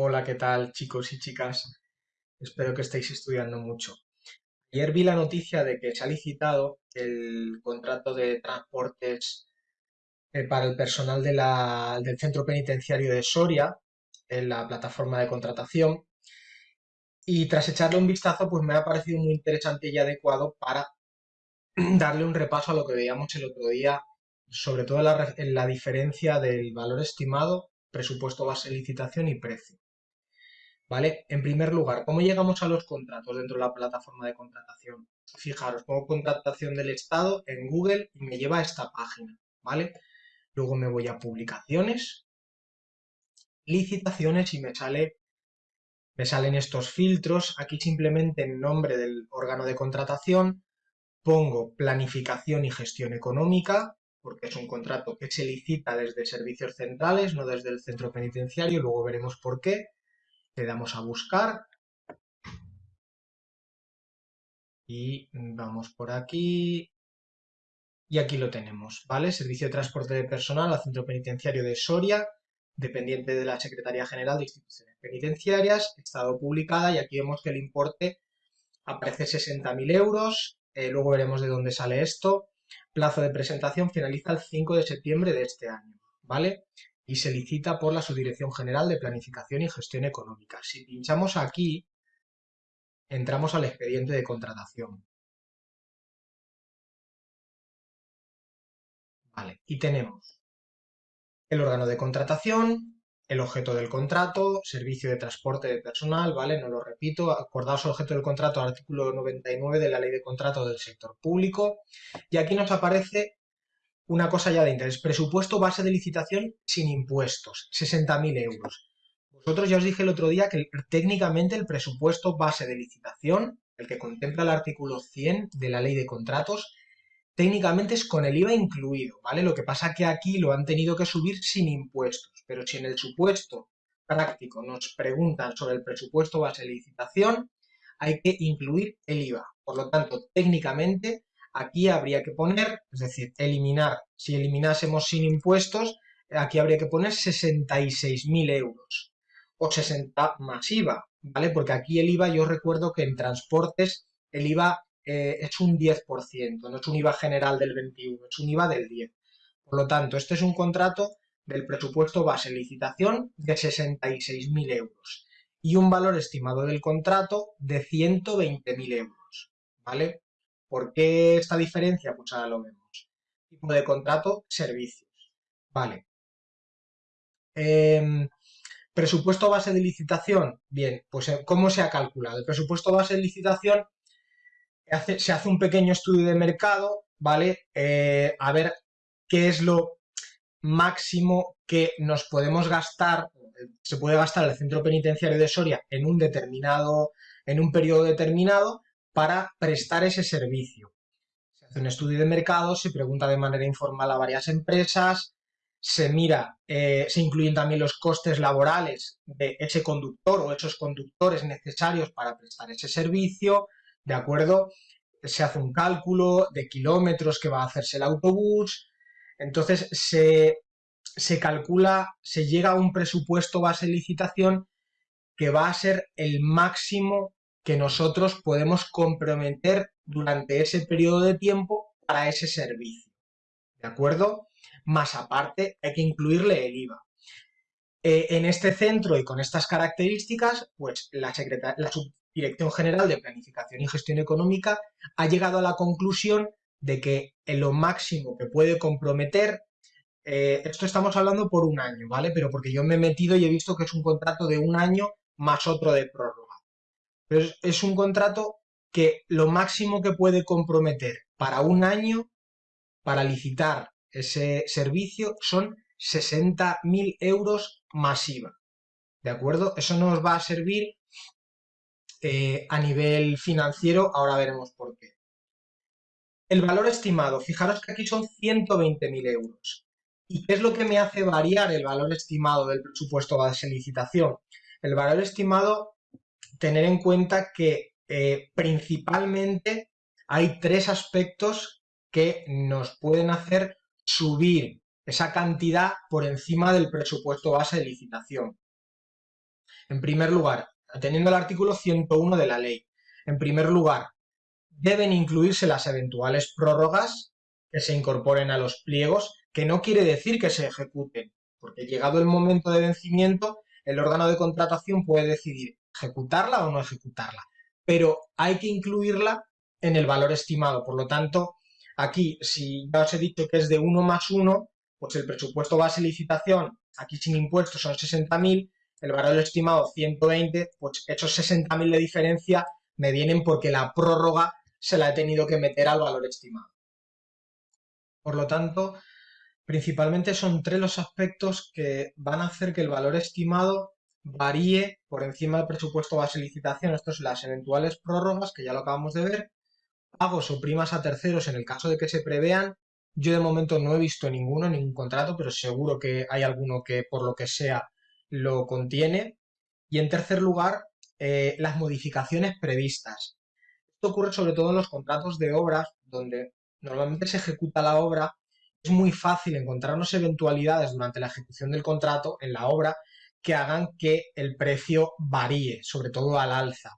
Hola, ¿qué tal chicos y chicas? Espero que estéis estudiando mucho. Ayer vi la noticia de que se ha licitado el contrato de transportes eh, para el personal del centro penitenciario de Soria en la plataforma de contratación y tras echarle un vistazo pues me ha parecido muy interesante y adecuado para darle un repaso a lo que veíamos el otro día, sobre todo en la diferencia del valor estimado, presupuesto base de licitación y precio. ¿Vale? En primer lugar, ¿cómo llegamos a los contratos dentro de la plataforma de contratación? Fijaros, pongo contratación del Estado en Google y me lleva a esta página, ¿vale? Luego me voy a publicaciones, licitaciones y me sale me salen estos filtros. Aquí simplemente en nombre del órgano de contratación pongo planificación y gestión económica, porque es un contrato que se licita desde servicios centrales, no desde el centro penitenciario, luego veremos por qué le damos a buscar y vamos por aquí y aquí lo tenemos, ¿vale? Servicio de transporte de personal al centro penitenciario de Soria, dependiente de la Secretaría General de Instituciones Penitenciarias, estado publicada y aquí vemos que el importe aparece 60.000 euros, eh, luego veremos de dónde sale esto, plazo de presentación finaliza el 5 de septiembre de este año, ¿vale? Y se licita por la Subdirección General de Planificación y Gestión Económica. Si pinchamos aquí, entramos al expediente de contratación. Vale, y tenemos el órgano de contratación, el objeto del contrato, servicio de transporte de personal, ¿vale? No lo repito, acordaos objeto del contrato, artículo 99 de la Ley de Contrato del Sector Público, y aquí nos aparece una cosa ya de interés. Presupuesto base de licitación sin impuestos, 60.000 euros. Vosotros ya os dije el otro día que técnicamente el presupuesto base de licitación, el que contempla el artículo 100 de la ley de contratos, técnicamente es con el IVA incluido, ¿vale? Lo que pasa que aquí lo han tenido que subir sin impuestos, pero si en el supuesto práctico nos preguntan sobre el presupuesto base de licitación, hay que incluir el IVA. Por lo tanto, técnicamente Aquí habría que poner, es decir, eliminar, si eliminásemos sin impuestos, aquí habría que poner 66.000 euros o 60 más IVA, ¿vale? Porque aquí el IVA, yo recuerdo que en transportes el IVA eh, es un 10%, no es un IVA general del 21, es un IVA del 10. Por lo tanto, este es un contrato del presupuesto base licitación de 66.000 euros y un valor estimado del contrato de 120.000 euros, ¿vale? ¿Por qué esta diferencia? Pues ahora lo vemos. Tipo de contrato, servicios. Vale. Em, presupuesto base de licitación. Bien, pues eh, ¿cómo se ha calculado? El presupuesto base de licitación se hace un pequeño estudio de mercado, ¿vale? Eh, a ver qué es lo máximo que nos podemos gastar, se puede gastar el centro penitenciario de Soria en un determinado, en un periodo determinado, para prestar ese servicio. Se hace un estudio de mercado, se pregunta de manera informal a varias empresas, se mira, eh, se incluyen también los costes laborales de ese conductor o esos conductores necesarios para prestar ese servicio, ¿de acuerdo? Se hace un cálculo de kilómetros que va a hacerse el autobús, entonces se, se calcula, se llega a un presupuesto base de licitación que va a ser el máximo que nosotros podemos comprometer durante ese periodo de tiempo para ese servicio. ¿De acuerdo? Más aparte, hay que incluirle el IVA. Eh, en este centro y con estas características, pues la, la Subdirección General de Planificación y Gestión Económica ha llegado a la conclusión de que en lo máximo que puede comprometer, eh, esto estamos hablando por un año, ¿vale? Pero porque yo me he metido y he visto que es un contrato de un año más otro de prórroga. Pero es, un contrato que lo máximo que puede comprometer para un año, para licitar ese servicio, son 60.000 euros masiva. ¿De acuerdo? Eso nos va a servir eh, a nivel financiero, ahora veremos por qué. El valor estimado, fijaros que aquí son 120.000 euros. ¿Y qué es lo que me hace variar el valor estimado del presupuesto base licitación? El valor estimado tener en cuenta que eh, principalmente hay tres aspectos que nos pueden hacer subir esa cantidad por encima del presupuesto base de licitación. En primer lugar, atendiendo al artículo 101 de la ley, en primer lugar, deben incluirse las eventuales prórrogas que se incorporen a los pliegos, que no quiere decir que se ejecuten, porque llegado el momento de vencimiento, el órgano de contratación puede decidir ejecutarla o no ejecutarla, pero hay que incluirla en el valor estimado. Por lo tanto, aquí, si ya os he dicho que es de 1 más 1, pues el presupuesto base licitación, aquí sin impuestos son 60.000, el valor estimado 120, pues esos 60.000 de diferencia me vienen porque la prórroga se la he tenido que meter al valor estimado. Por lo tanto, principalmente son tres los aspectos que van a hacer que el valor estimado varíe por encima del presupuesto base licitación. Estos son las eventuales prórrogas, que ya lo acabamos de ver, pagos o primas a terceros en el caso de que se prevean. Yo de momento no he visto ninguno, ningún contrato, pero seguro que hay alguno que por lo que sea lo contiene. Y en tercer lugar, eh, las modificaciones previstas. Esto ocurre sobre todo en los contratos de obras, donde normalmente se ejecuta la obra. Es muy fácil encontrarnos eventualidades durante la ejecución del contrato en la obra que hagan que el precio varíe, sobre todo al alza.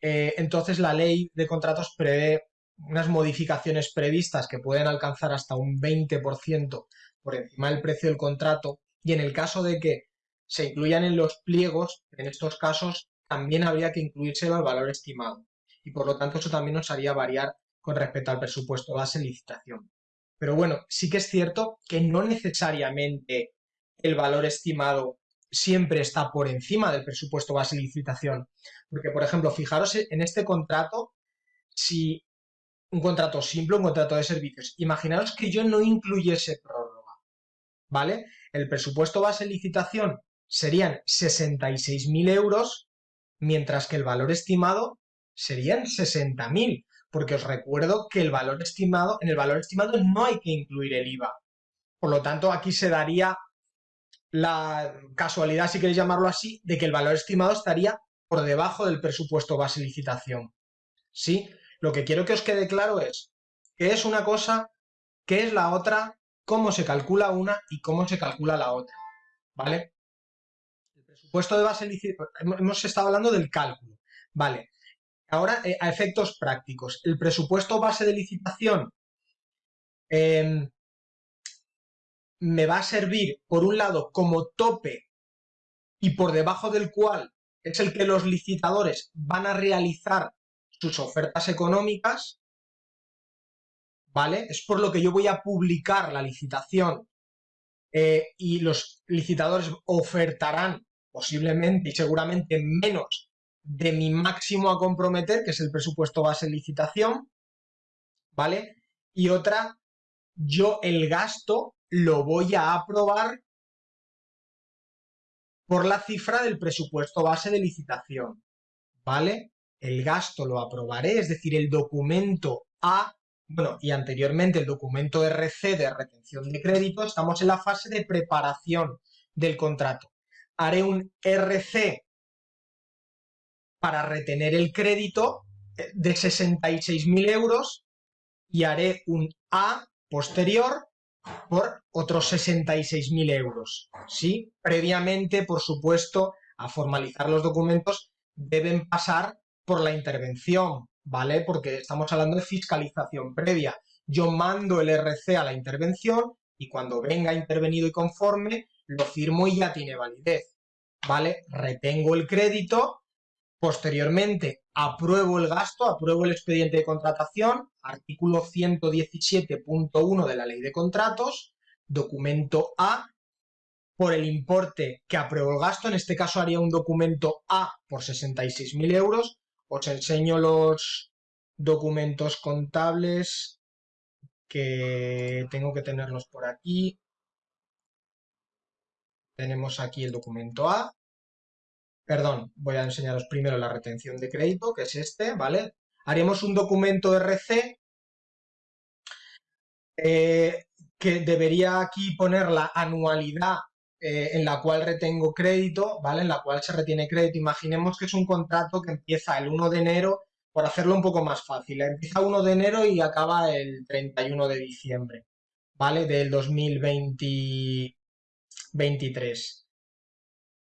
Eh, entonces la ley de contratos prevé unas modificaciones previstas que pueden alcanzar hasta un 20% por encima del precio del contrato y en el caso de que se incluyan en los pliegos, en estos casos también habría que incluirse el valor estimado y por lo tanto eso también nos haría variar con respecto al presupuesto base licitación. Pero bueno, sí que es cierto que no necesariamente el valor estimado siempre está por encima del presupuesto base licitación. Porque, por ejemplo, fijaros en este contrato, si un contrato simple, un contrato de servicios, imaginaros que yo no incluyese prórroga, ¿vale? El presupuesto base licitación serían 66.000 euros, mientras que el valor estimado serían 60.000, porque os recuerdo que el valor estimado, en el valor estimado no hay que incluir el IVA. Por lo tanto, aquí se daría la casualidad, si queréis llamarlo así, de que el valor estimado estaría por debajo del presupuesto base licitación. ¿Sí? Lo que quiero que os quede claro es qué es una cosa, qué es la otra, cómo se calcula una y cómo se calcula la otra. ¿Vale? El presupuesto de base licitación, hemos estado hablando del cálculo. Vale. Ahora, eh, a efectos prácticos, el presupuesto base de licitación em, me va a servir, por un lado, como tope y por debajo del cual es el que los licitadores van a realizar sus ofertas económicas, ¿vale? Es por lo que yo voy a publicar la licitación eh, y los licitadores ofertarán posiblemente y seguramente menos de mi máximo a comprometer, que es el presupuesto base licitación, ¿vale? Y otra, yo el gasto lo voy a aprobar por la cifra del presupuesto base de licitación, ¿vale? El gasto lo aprobaré, es decir, el documento A, bueno, y anteriormente el documento RC de retención de crédito, estamos en la fase de preparación del contrato. Haré un RC para retener el crédito eh, de 66.000 euros y haré un A posterior por otros 66.000 euros. ¿sí? Previamente, por supuesto, a formalizar los documentos deben pasar por la intervención, ¿vale? Porque estamos hablando de fiscalización previa. Yo mando el RC a la intervención y cuando venga intervenido y conforme, lo firmo y ya tiene validez, ¿vale? Retengo el crédito Posteriormente, apruebo el gasto, apruebo el expediente de contratación, artículo 117.1 de la Ley de Contratos, documento A, por el importe que apruebo el gasto, en este caso haría un documento A por 66.000 euros, os enseño los documentos contables que tengo que tenerlos por aquí. Tenemos aquí el documento A, perdón, voy a enseñaros primero la retención de crédito, que es este, ¿vale? Haremos un documento RC eh, que debería aquí poner la anualidad eh, en la cual retengo crédito, ¿vale? En la cual se retiene crédito. Imaginemos que es un contrato que empieza el 1 de enero, por hacerlo un poco más fácil. Empieza 1 de enero y acaba el 31 de diciembre, ¿vale? Del 2023.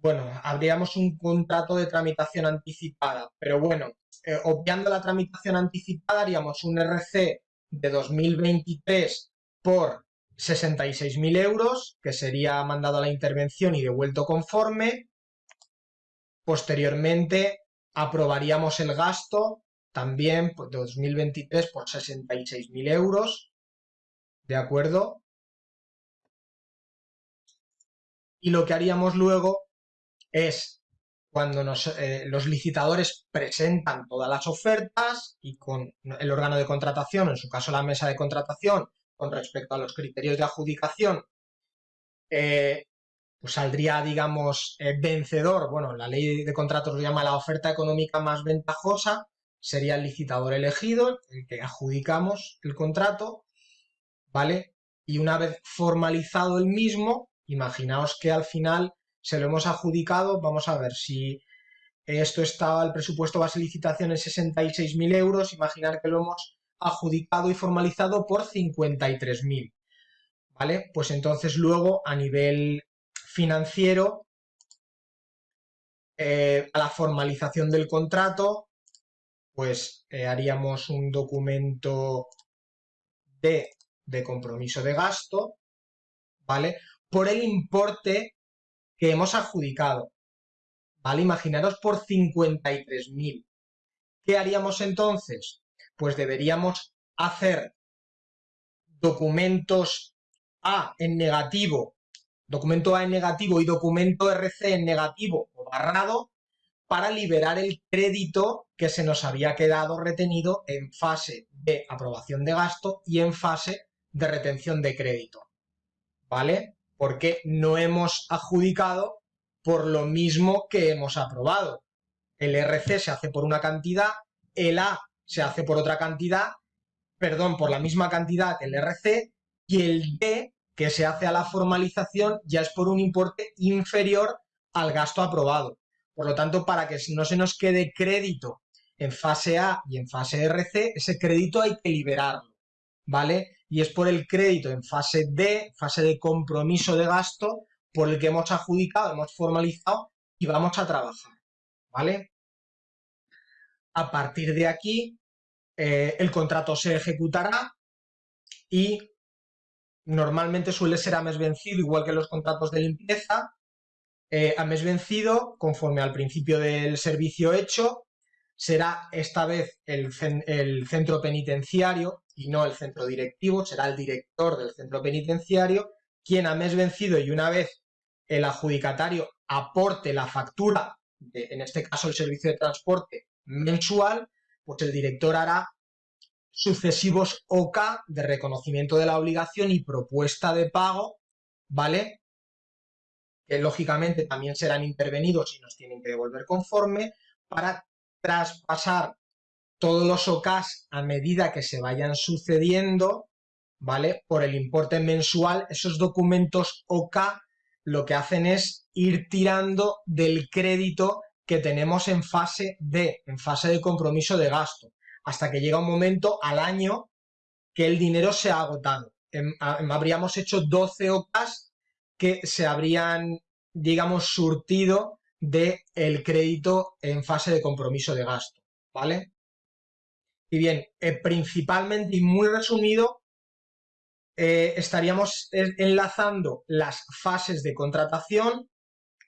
Bueno, habríamos un contrato de tramitación anticipada, pero bueno, eh, obviando la tramitación anticipada haríamos un RC de 2023 por 66.000 euros, que sería mandado a la intervención y devuelto conforme. Posteriormente aprobaríamos el gasto también de 2023 por 66.000 euros, ¿de acuerdo? Y lo que haríamos luego es cuando eh, los licitadores presentan todas las ofertas y con el órgano de contratación, en su caso la mesa de contratación, con respecto a los criterios de adjudicación, eh, pues saldría, digamos, eh, vencedor. Bueno, la ley de contratos lo llama la oferta económica más ventajosa, sería el licitador elegido, el que adjudicamos el contrato, ¿vale? Y una vez formalizado el mismo, imaginaos que al final se lo hemos adjudicado, vamos a ver si esto estaba, el presupuesto base licitación en 66.000 euros, imaginar que lo hemos adjudicado y formalizado por 53.000, ¿vale? Pues entonces luego a nivel financiero, eh, a la formalización del contrato, pues eh, haríamos un documento de, de compromiso de gasto, ¿vale? Por el importe que hemos adjudicado. ¿Vale? Imaginaros por 53.000. ¿Qué haríamos entonces? Pues deberíamos hacer documentos A en negativo, documento A en negativo y documento RC en negativo o barrado para liberar el crédito que se nos había quedado retenido en fase de aprobación de gasto y en fase de retención de crédito. ¿Vale? Porque no hemos adjudicado por lo mismo que hemos aprobado. El RC se hace por una cantidad, el A se hace por otra cantidad, perdón, por la misma cantidad que el RC, y el D, que se hace a la formalización, ya es por un importe inferior al gasto aprobado. Por lo tanto, para que no se nos quede crédito en fase A y en fase RC, ese crédito hay que liberarlo, ¿vale? Y es por el crédito en fase D, fase de compromiso de gasto, por el que hemos adjudicado, hemos formalizado y vamos a trabajar, ¿vale? A partir de aquí, eh, el contrato se ejecutará y normalmente suele ser a mes vencido, igual que los contratos de limpieza, eh, a mes vencido, conforme al principio del servicio hecho, será esta vez el, centro penitenciario y no el centro directivo, será el director del centro penitenciario quien a mes vencido y una vez el adjudicatario aporte la factura, en este caso el servicio de transporte mensual, pues el director hará sucesivos OK de reconocimiento de la obligación y propuesta de pago, ¿vale? Que lógicamente también serán intervenidos y nos tienen que devolver conforme para traspasar todos los OCAS a medida que se vayan sucediendo, ¿vale? Por el importe mensual, esos documentos OK lo que hacen es ir tirando del crédito que tenemos en fase D, en fase de compromiso de gasto, hasta que llega un momento al año que el dinero se ha agotado. habríamos hecho 12 OCAS que se habrían, digamos, surtido del el crédito en fase de compromiso de gasto, ¿vale? Y bien, eh, principalmente y muy resumido, eh, estaríamos enlazando las fases de contratación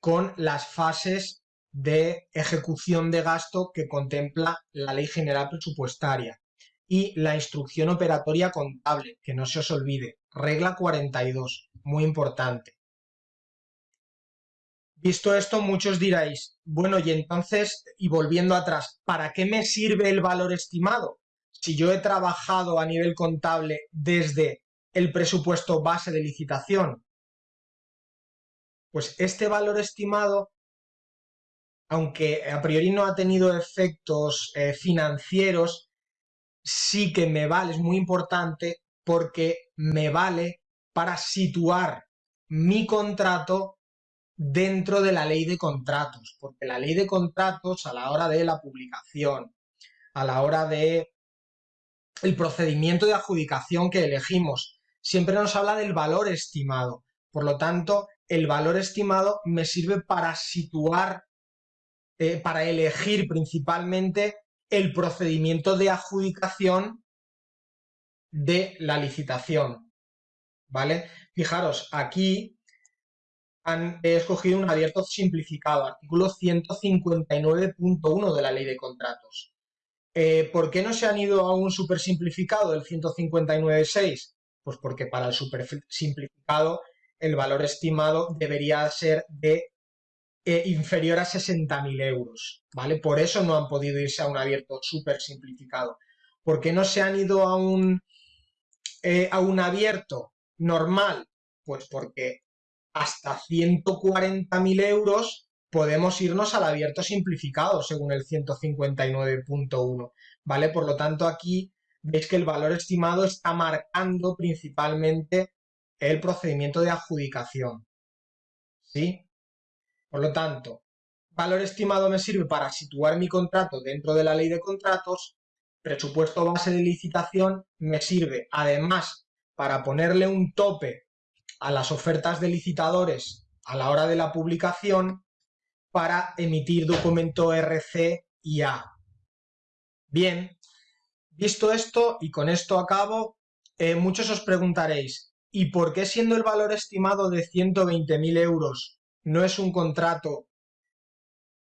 con las fases de ejecución de gasto que contempla la Ley General Presupuestaria y la instrucción operatoria contable, que no se os olvide, regla 42, muy importante. Visto esto, muchos diréis, bueno, y entonces, y volviendo atrás, ¿para qué me sirve el valor estimado? Si yo he trabajado a nivel contable desde el presupuesto base de licitación, pues este valor estimado, aunque a priori no ha tenido efectos eh, financieros, sí que me vale, es muy importante porque me vale para situar mi contrato dentro de la ley de contratos, porque la ley de contratos a la hora de la publicación, a la hora de el procedimiento de adjudicación que elegimos, siempre nos habla del valor estimado. Por lo tanto, el valor estimado me sirve para situar, eh, para elegir principalmente el procedimiento de adjudicación de la licitación. ¿Vale? Fijaros, aquí han escogido un abierto simplificado, artículo 159.1 de la ley de contratos. Eh, ¿Por qué no se han ido a un super simplificado del 159.6? Pues porque para el super simplificado el valor estimado debería ser de eh, inferior a 60.000 euros, ¿vale? Por eso no han podido irse a un abierto súper simplificado. ¿Por qué no se han ido a un, eh, a un abierto normal? Pues porque hasta 140.000 euros podemos irnos al abierto simplificado según el 159.1, ¿vale? Por lo tanto, aquí veis que el valor estimado está marcando principalmente el procedimiento de adjudicación, ¿sí? Por lo tanto, valor estimado me sirve para situar mi contrato dentro de la ley de contratos, presupuesto base de licitación me sirve además para ponerle un tope a las ofertas de licitadores a la hora de la publicación para emitir documento RC y A. Bien, visto esto y con esto acabo, eh, muchos os preguntaréis, ¿y por qué siendo el valor estimado de 120.000 euros no es un contrato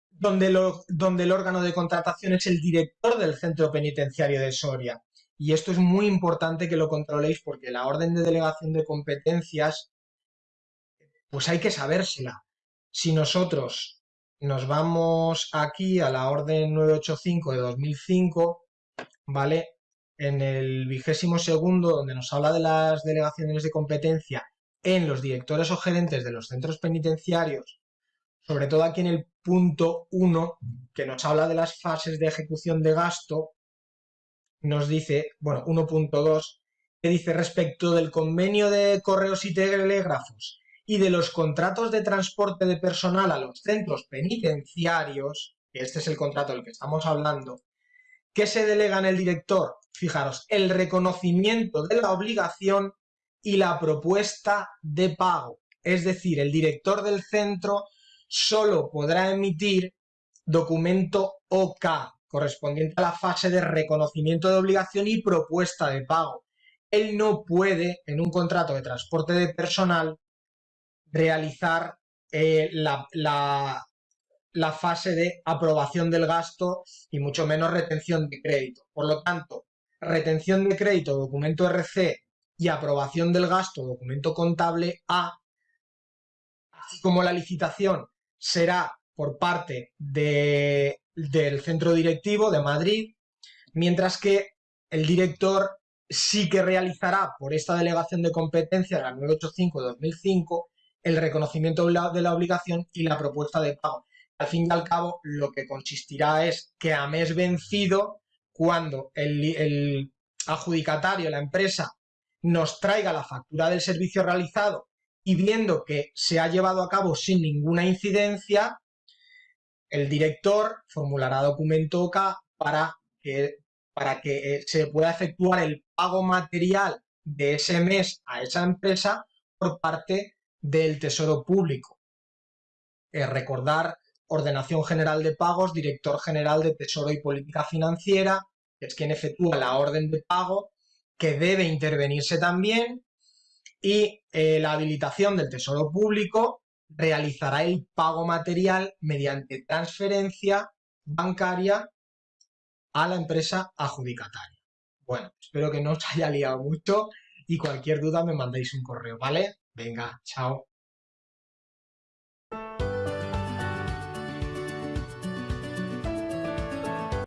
donde, donde el órgano de contratación es el director del centro penitenciario de Soria? Y esto es muy importante que lo controléis porque la orden de delegación de competencias, pues hay que sabérsela. Si nosotros nos vamos aquí a la orden 985 de 2005, ¿vale? En el vigésimo segundo, donde nos habla de las delegaciones de competencia en los directores o gerentes de los centros penitenciarios, sobre todo aquí en el punto 1, que nos habla de las fases de ejecución de gasto, nos dice, bueno, 1.2, que dice respecto del convenio de correos y telégrafos y de los contratos de transporte de personal a los centros penitenciarios, que este es el contrato del que estamos hablando, ¿qué se delega en el director? Fijaros, el reconocimiento de la obligación y la propuesta de pago. Es decir, el director del centro solo podrá emitir documento OK, correspondiente a la fase de reconocimiento de obligación y propuesta de pago. Él no puede, en un contrato de transporte de personal, realizar eh, la, la, fase de aprobación del gasto y mucho menos retención de crédito. Por lo tanto, retención de crédito, documento RC y aprobación del gasto, documento contable A, así como la licitación será por parte de, del centro directivo de Madrid, mientras que el director sí que realizará por esta delegación de competencia, la 985-2005, el reconocimiento de la obligación y la propuesta de pago. Al fin y al cabo, lo que consistirá es que a mes vencido, cuando el, adjudicatario, la empresa, nos traiga la factura del servicio realizado y viendo que se ha llevado a cabo sin ninguna incidencia, el director formulará documento OK para que, para que eh, se pueda efectuar el pago material de ese mes a esa empresa por parte del Tesoro Público. Eh, recordar Ordenación General de Pagos, Director General de Tesoro y Política Financiera, que es quien efectúa la orden de pago, que debe intervenirse también, y eh, la habilitación del Tesoro Público realizará el pago material mediante transferencia bancaria a la empresa adjudicataria. Bueno, espero que no os haya liado mucho y cualquier duda me mandéis un correo, ¿vale? Venga, chao.